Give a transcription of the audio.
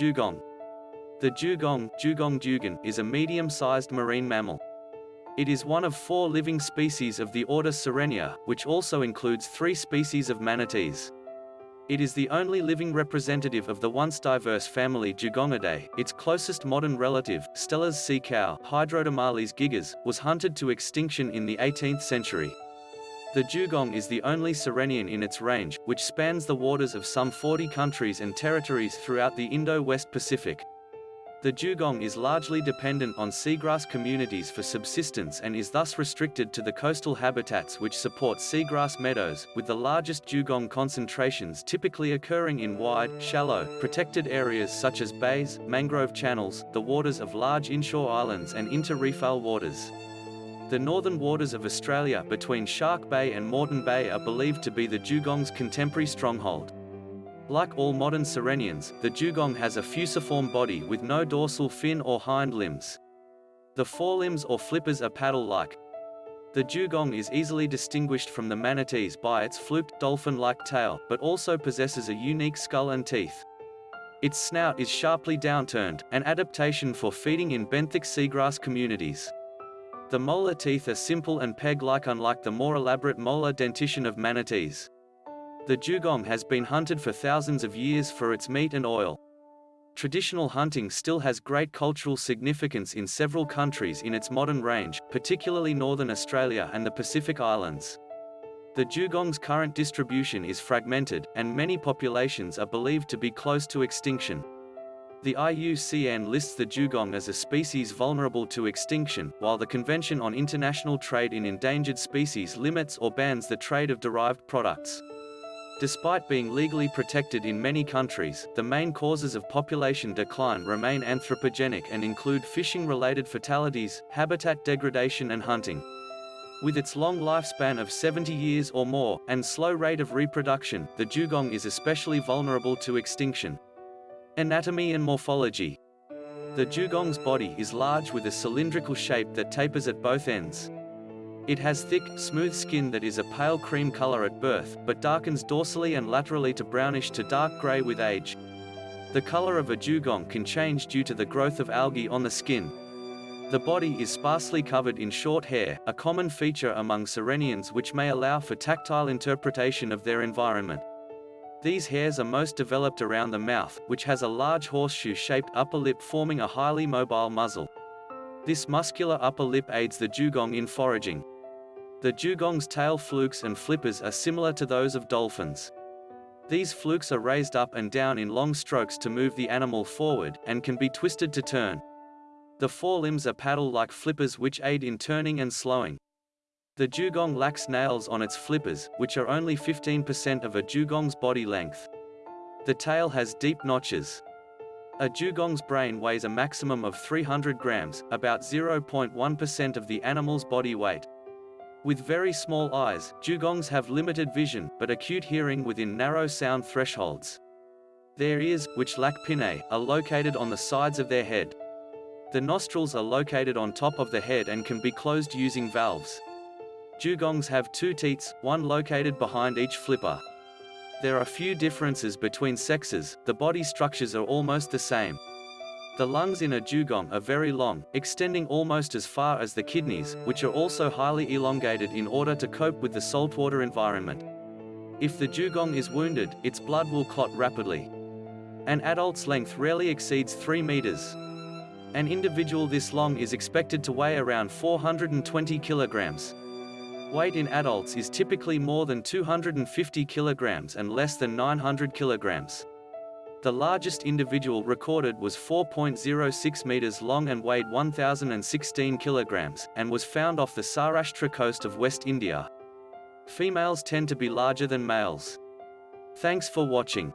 Dugong. The dugong, dugong dugon, is a medium-sized marine mammal. It is one of four living species of the order Sirenia, which also includes three species of manatees. It is the only living representative of the once diverse family Dugongidae. Its closest modern relative, Steller's sea cow, Hydrodamalis gigas, was hunted to extinction in the 18th century. The dugong is the only sirenian in its range, which spans the waters of some 40 countries and territories throughout the Indo-West Pacific. The dugong is largely dependent on seagrass communities for subsistence and is thus restricted to the coastal habitats which support seagrass meadows, with the largest dugong concentrations typically occurring in wide, shallow, protected areas such as bays, mangrove channels, the waters of large inshore islands and inter-reefal waters. The northern waters of Australia between Shark Bay and Moreton Bay are believed to be the dugong's contemporary stronghold. Like all modern sirenians, the dugong has a fusiform body with no dorsal fin or hind limbs. The forelimbs or flippers are paddle-like. The dugong is easily distinguished from the manatees by its fluked, dolphin-like tail, but also possesses a unique skull and teeth. Its snout is sharply downturned, an adaptation for feeding in benthic seagrass communities. The molar teeth are simple and peg-like unlike the more elaborate molar dentition of manatees. The dugong has been hunted for thousands of years for its meat and oil. Traditional hunting still has great cultural significance in several countries in its modern range, particularly northern Australia and the Pacific Islands. The dugong's current distribution is fragmented, and many populations are believed to be close to extinction. The IUCN lists the dugong as a species vulnerable to extinction, while the Convention on International Trade in Endangered Species limits or bans the trade of derived products. Despite being legally protected in many countries, the main causes of population decline remain anthropogenic and include fishing-related fatalities, habitat degradation and hunting. With its long lifespan of 70 years or more, and slow rate of reproduction, the dugong is especially vulnerable to extinction. Anatomy and morphology. The dugong's body is large with a cylindrical shape that tapers at both ends. It has thick, smooth skin that is a pale cream color at birth, but darkens dorsally and laterally to brownish to dark gray with age. The color of a dugong can change due to the growth of algae on the skin. The body is sparsely covered in short hair, a common feature among sirenians which may allow for tactile interpretation of their environment. These hairs are most developed around the mouth, which has a large horseshoe-shaped upper lip forming a highly mobile muzzle. This muscular upper lip aids the dugong in foraging. The dugong's tail flukes and flippers are similar to those of dolphins. These flukes are raised up and down in long strokes to move the animal forward, and can be twisted to turn. The forelimbs are paddle-like flippers which aid in turning and slowing. The dugong lacks nails on its flippers, which are only 15% of a dugong's body length. The tail has deep notches. A dugong's brain weighs a maximum of 300 grams, about 0.1% of the animal's body weight. With very small eyes, dugongs have limited vision, but acute hearing within narrow sound thresholds. Their ears, which lack pinnae, are located on the sides of their head. The nostrils are located on top of the head and can be closed using valves. Dugongs have two teats, one located behind each flipper. There are few differences between sexes, the body structures are almost the same. The lungs in a dugong are very long, extending almost as far as the kidneys, which are also highly elongated in order to cope with the saltwater environment. If the dugong is wounded, its blood will clot rapidly. An adult's length rarely exceeds 3 meters. An individual this long is expected to weigh around 420 kilograms. Weight in adults is typically more than 250 kilograms and less than 900 kilograms. The largest individual recorded was 4.06 meters long and weighed 1,016 kilograms, and was found off the Saurashtra coast of West India. Females tend to be larger than males. Thanks for watching.